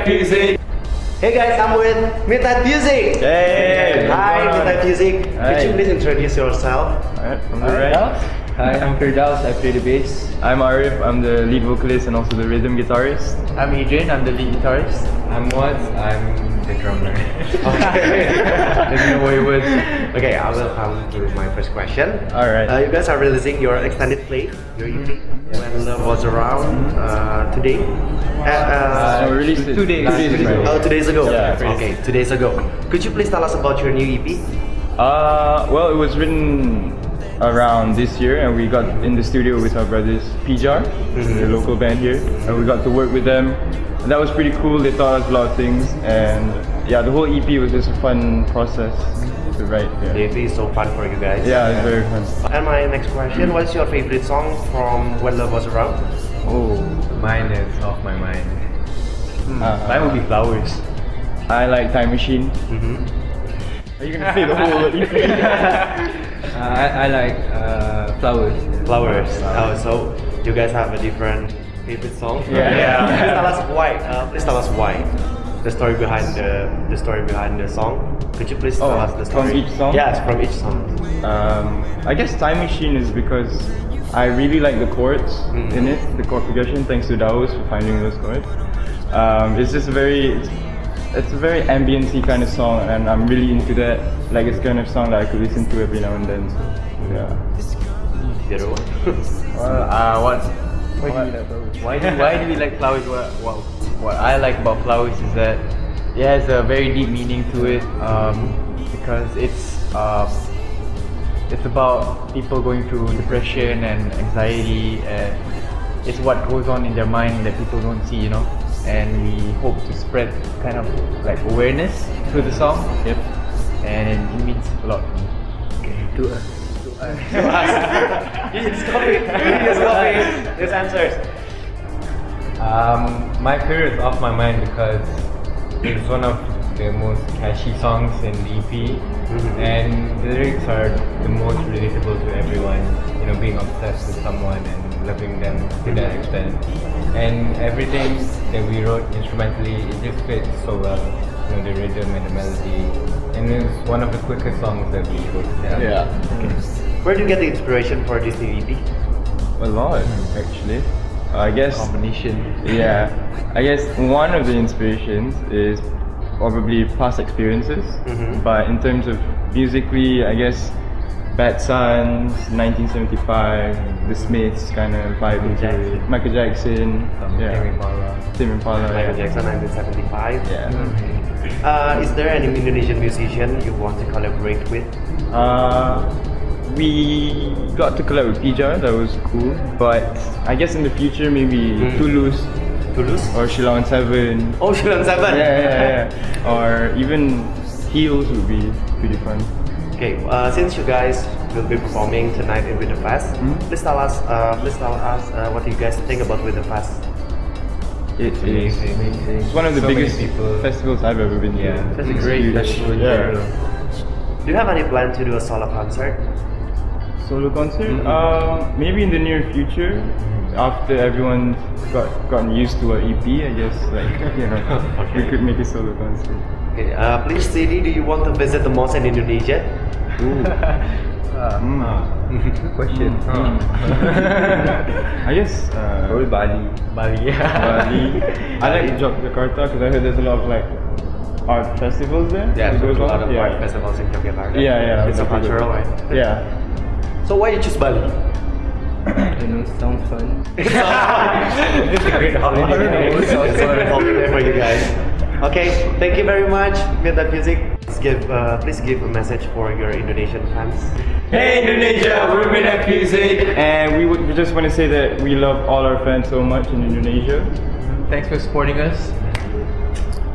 Midnight Music. Hey guys, I'm with Midnight Music. Hey. Hi, Midnight Music. Could you please introduce yourself? Alright, from the right. Hi, I'm Firdaus. I play the bass. I'm Arif. I'm the lead vocalist and also the rhythm guitarist. I'm Adrian. I'm the lead guitarist. I'm Watts. I'm the drummer. Way with. Okay, I will come to my first question. Alright. Uh, you guys are releasing your extended play, your EP, when love was around uh, today. Uh, uh, released two days- two days ago. Oh, two days ago. Yeah. Okay, two days ago. Could you please tell us about your new EP? Uh, well, it was written around this year, and we got in the studio with our brothers Pijar, the local band here, and we got to work with them. And that was pretty cool. They taught us a lot of things, and yeah, the whole EP was just a fun process to write. The EP is so fun for you guys. yeah it's very fun. And my next question: What's your favorite song from When Love Was Around? Oh, Mine is off my mind. uh, Mine would be flowers. I like Time Machine. Mm-hmm. Are you gonna say the whole EP? Uh, I, I like uh, flowers. Flowers. Oh, so you guys have a different favorite song? Yeah. please tell us why. Uh, please tell us why. The story behind the the story behind the song. Could you please tell Oh, us the from story? each song? Yes, from each song. Um, I guess Time Machine is because I really like the chords Mhm. in it, the chord progression. Thanks to Daus for finding those chords. Um, it's just a very, it's, it's a very ambiency kind of song, and I'm really into that. Like it's kind of song that I could listen to every now and then. So, yeah. The other one. Well, uh, what? Why do, we like flowers? Why do Why do we like flowers? What, what What I like about flowers is that it has a very deep meaning to it. Um, because it's uh, it's about people going through depression and anxiety, and it's what goes on in their mind that people don't see, you know. And we hope to spread kind of like awareness through the song. Yep. And it means a lot to me. us. To us. To us. You just copy. You just copy his answers. Um, my career is off my mind because it's one of the most catchy songs in the EP, and the lyrics are the most relatable to everyone. You know, being obsessed with someone and loving them to that extent, and everything that we wrote instrumentally, it just fits so well. You know, the rhythm and the melody, and it's one of the quickest songs that we wrote. Yeah. Where do you get the inspiration for this new EP? A lot, actually. I guess. Combination. Yeah. I guess one of the inspirations is probably past experiences. Mhm. But in terms of musically, I guess Bad Suns, 1975, The Smiths kind of vibe into Jackson. Michael Jackson. Some yeah. Tame Impala. Tame Impala. Michael yeah. Jackson, 1975. Yeah. Uh, is there any Indonesian musician you want to collaborate with? Uh, we got to collab with Pijar, that was cool. But I guess in the future, maybe Mm. Tulus Tulus? or Sheila on 7. Oh, Sheila on Seven. Yeah, yeah, yeah. Or even Heels would be pretty fun. Okay, uh, since you guys will be performing tonight in We The Fest, Hmm? please tell us, uh, please tell us uh, what you guys think about We The Fest. It is. Amazing. It's one of the So biggest festivals I've ever been to. Yeah, That's a great festival in Yeah. Do you have any plan to do a solo concert? Solo concert? Mhm. Um, maybe in the near future, after everyone's got gotten used to an EP, I guess. Like you know, we could make a solo concert. Okay, uh, please, city do you want to visit the most in Indonesia? Ooh. Mm. Good question. Mm. I guess uh, Probably Bali. Bali. Bali. I like Jakarta because I heard there's a lot of like art festivals there. Yeah, there's a lot of yeah. art festivals in Yogyakarta. Yeah, yeah. It's a cultural, right? Yeah. So why you choose Bali? I know, it sounds fun. it's a great holiday. It's a great holiday for you guys. Okay, thank you very much, Midnight Music. Please give, uh, please give a message for your Indonesian fans. Hey Indonesia, we're Midnight Music, and we would we just want to say that we love all our fans so much in Indonesia. Thanks for supporting us.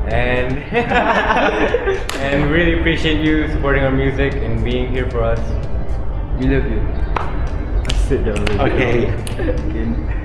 And and really appreciate you supporting our music and being here for us. We love you. That's it, yeah, really. Okay. Okay.